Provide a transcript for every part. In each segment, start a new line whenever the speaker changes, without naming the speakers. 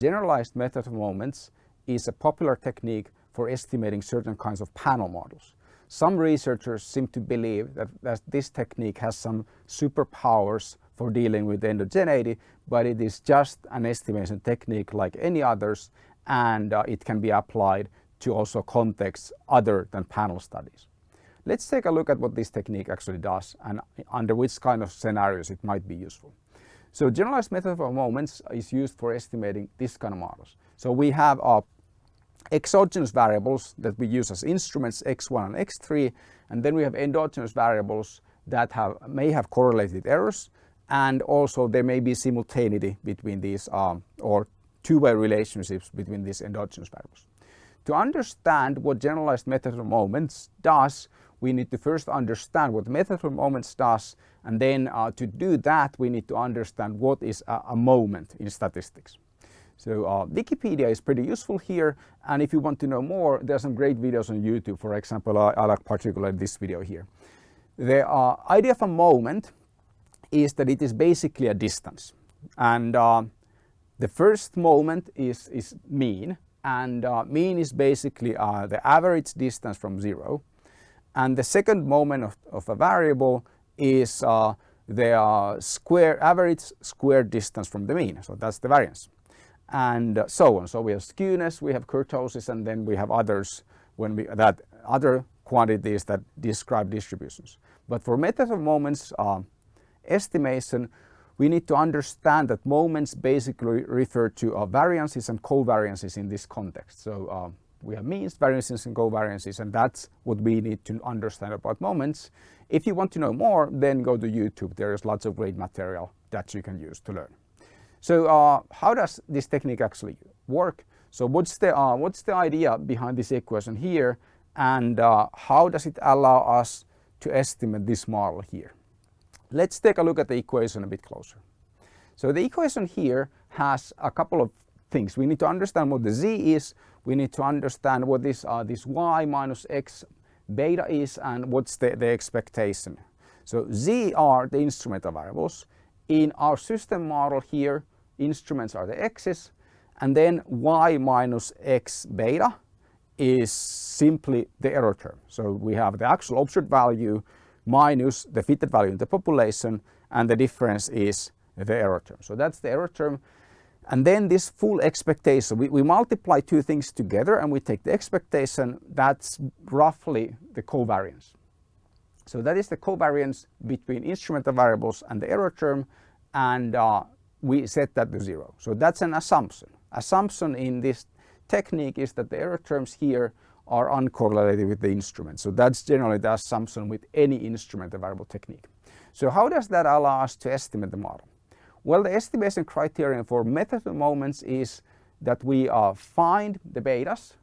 Generalized method of moments is a popular technique for estimating certain kinds of panel models. Some researchers seem to believe that, that this technique has some superpowers for dealing with endogeneity, but it is just an estimation technique like any others and uh, it can be applied to also contexts other than panel studies. Let's take a look at what this technique actually does and under which kind of scenarios it might be useful. So generalized method of moments is used for estimating this kind of models. So we have our exogenous variables that we use as instruments x1 and x3 and then we have endogenous variables that have may have correlated errors and also there may be simultaneity between these um, or two-way relationships between these endogenous variables. To understand what generalized method of moments does we need to first understand what method of moments does and then uh, to do that we need to understand what is a, a moment in statistics. So uh, Wikipedia is pretty useful here and if you want to know more there are some great videos on YouTube for example I, I like particularly this video here. The uh, idea of a moment is that it is basically a distance and uh, the first moment is, is mean and uh, mean is basically uh, the average distance from zero and the second moment of, of a variable is uh, the uh, square average square distance from the mean. So that's the variance and uh, so on. So we have skewness, we have kurtosis and then we have others when we that other quantities that describe distributions. But for methods of moments uh, estimation we need to understand that moments basically refer to uh, variances and covariances in this context. So uh, we have means, variances and covariances and that's what we need to understand about moments. If you want to know more then go to YouTube, there is lots of great material that you can use to learn. So uh, how does this technique actually work? So what's the, uh, what's the idea behind this equation here and uh, how does it allow us to estimate this model here? Let's take a look at the equation a bit closer. So the equation here has a couple of things. We need to understand what the z is, we need to understand what this, uh, this y minus x beta is and what's the, the expectation. So z are the instrumental variables. In our system model here, instruments are the x's and then y minus x beta is simply the error term. So we have the actual observed value minus the fitted value in the population and the difference is the error term. So that's the error term and then this full expectation, we, we multiply two things together and we take the expectation, that's roughly the covariance. So that is the covariance between instrumental variables and the error term and uh, we set that to zero. So that's an assumption. Assumption in this technique is that the error terms here are uncorrelated with the instrument. So that's generally the assumption with any instrumental variable technique. So how does that allow us to estimate the model? Well, the estimation criterion for method of moments is that we uh, find the betas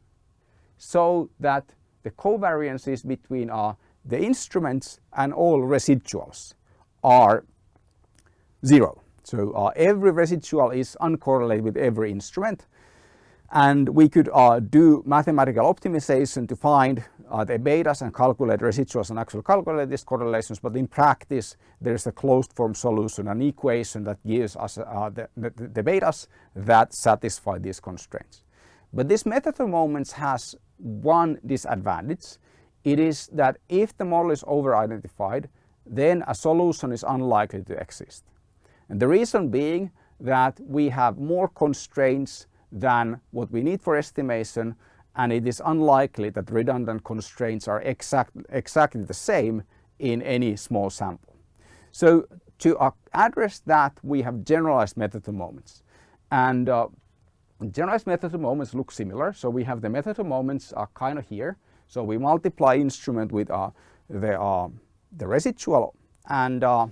so that the covariances between uh, the instruments and all residuals are zero. So uh, every residual is uncorrelated with every instrument and we could uh, do mathematical optimization to find uh, the betas and calculate residuals and actually calculate these correlations but in practice there is a closed form solution an equation that gives us uh, the, the, the betas that satisfy these constraints. But this method of moments has one disadvantage. It is that if the model is over identified then a solution is unlikely to exist. And the reason being that we have more constraints than what we need for estimation and it is unlikely that redundant constraints are exact, exactly the same in any small sample. So to address that we have generalized method of moments and uh, generalized method of moments look similar. So we have the method of moments are kind of here. So we multiply instrument with uh, the, uh, the residual and uh,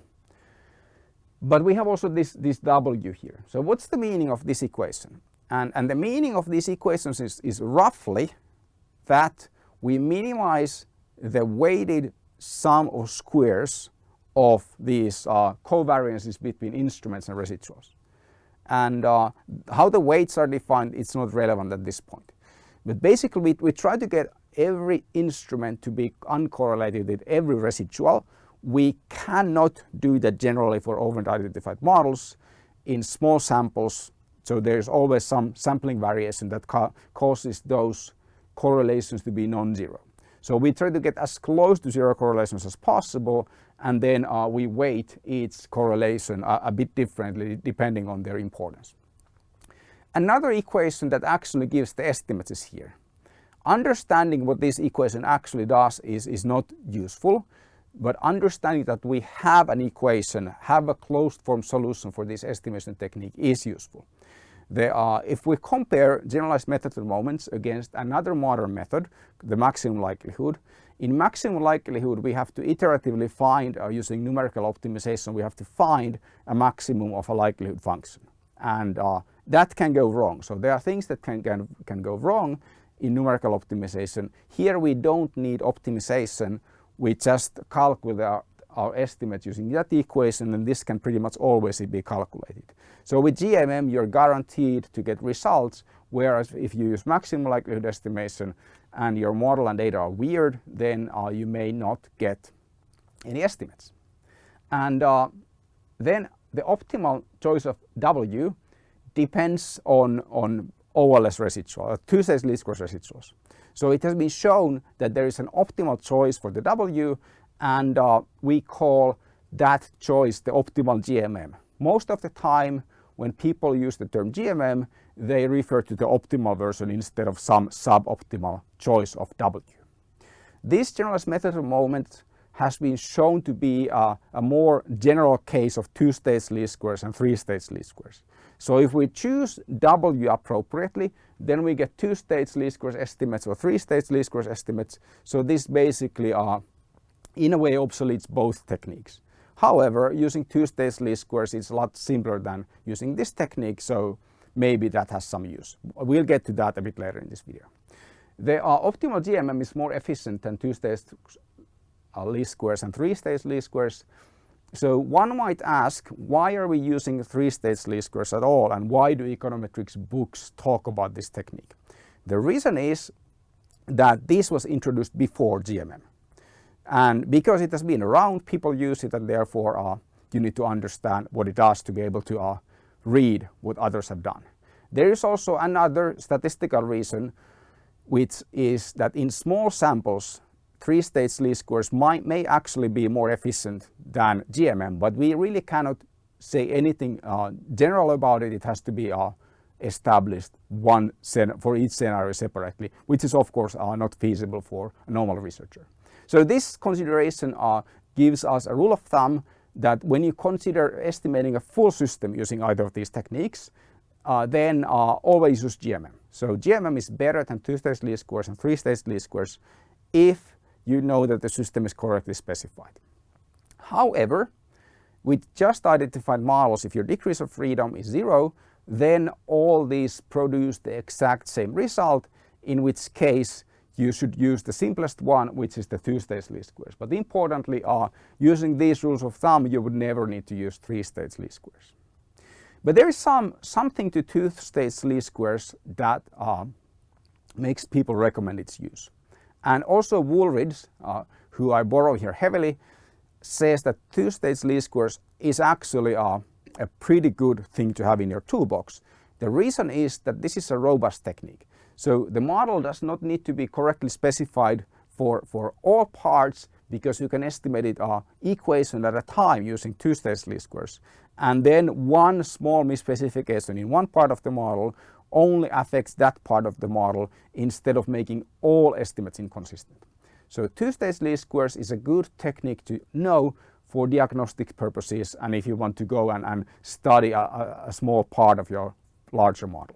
but we have also this, this W here. So what's the meaning of this equation? And, and the meaning of these equations is, is roughly that we minimize the weighted sum of squares of these uh, covariances between instruments and residuals. And uh, how the weights are defined, it's not relevant at this point. But basically we, we try to get every instrument to be uncorrelated with every residual. We cannot do that generally for over-identified models. In small samples So there's always some sampling variation that ca causes those correlations to be non-zero. So we try to get as close to zero correlations as possible and then uh, we weight each correlation a, a bit differently depending on their importance. Another equation that actually gives the estimates is here. Understanding what this equation actually does is, is not useful, but understanding that we have an equation, have a closed form solution for this estimation technique is useful. Are, if we compare generalized method of moments against another modern method, the maximum likelihood, in maximum likelihood we have to iteratively find, uh, using numerical optimization, we have to find a maximum of a likelihood function. And uh, that can go wrong. So there are things that can, can, can go wrong in numerical optimization. Here we don't need optimization. We just calculate our, estimate using that equation and this can pretty much always be calculated. So with GMM you're guaranteed to get results whereas if you use maximum likelihood estimation and your model and data are weird then uh, you may not get any estimates. And uh, then the optimal choice of W depends on, on OLS residual, uh, two-stage least squares residuals. So it has been shown that there is an optimal choice for the W and uh, we call that choice the optimal GMM. Most of the time when people use the term GMM, they refer to the optimal version instead of some suboptimal choice of W. This generalized method of moment has been shown to be a, a more general case of two-stage least squares and three-stage least squares. So if we choose W appropriately, then we get two-stage least squares estimates or three-stage least squares estimates. So this basically are, in a way, obsoletes both techniques. However, using two-stage least squares is a lot simpler than using this technique, so maybe that has some use. We'll get to that a bit later in this video. The uh, optimal GMM is more efficient than two-stage uh, least squares and three-stage least squares so one might ask, why are we using three-stage least squares at all and why do econometrics books talk about this technique? The reason is that this was introduced before GMM. And because it has been around, people use it and therefore uh, you need to understand what it does to be able to uh, read what others have done. There is also another statistical reason which is that in small samples three-stage least squares might, may actually be more efficient than GMM, but we really cannot say anything uh, general about it. It has to be uh, established one for each scenario separately, which is of course uh, not feasible for a normal researcher. So this consideration uh, gives us a rule of thumb that when you consider estimating a full system using either of these techniques, uh, then uh, always use GMM. So GMM is better than two-stage least squares and three-stage least squares if you know that the system is correctly specified. However, with just identified models, if your degrees of freedom is zero, then all these produce the exact same result, in which case you should use the simplest one, which is the two-stage least squares. But importantly, uh, using these rules of thumb, you would never need to use three-stage least squares. But there is some something to two-stage least squares that uh, makes people recommend its use. And also Wooldridge, uh, who I borrow here heavily, says that two-stage least squares is actually a, a pretty good thing to have in your toolbox. The reason is that this is a robust technique. So the model does not need to be correctly specified for, for all parts because you can estimate it uh, equation at a time using two-stage least squares. And then one small misspecification in one part of the model only affects that part of the model instead of making all estimates inconsistent. So two-stage least squares is a good technique to know for diagnostic purposes and if you want to go and, and study a, a small part of your larger model.